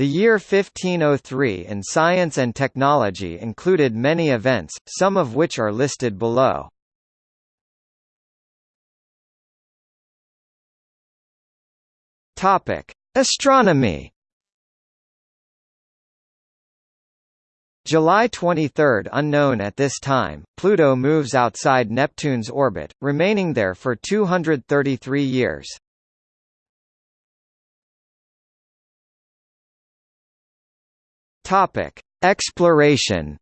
The year 1503 in science and technology included many events, some of which are listed below. Topic: Astronomy. July 23 unknown at this time, Pluto moves outside Neptune's orbit, remaining there for 233 years. Topic: Exploration.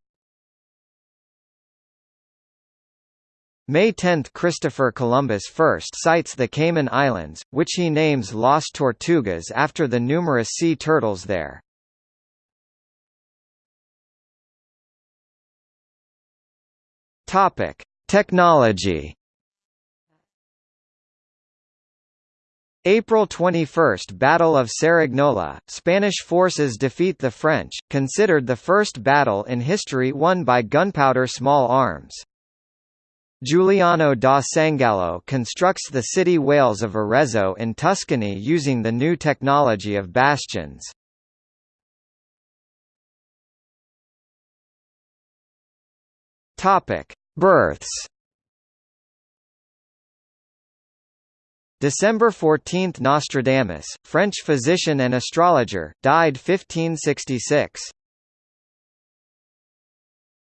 May 10 – Christopher Columbus first sights the Cayman Islands, which he names Las Tortugas after the numerous sea turtles there. Technology April 21 – Battle of Cerignola, Spanish forces defeat the French, considered the first battle in history won by gunpowder small arms. Giuliano da Sangallo constructs the city wales of Arezzo in Tuscany using the new technology of bastions. Births December 14 – Nostradamus, French physician and astrologer, died 1566.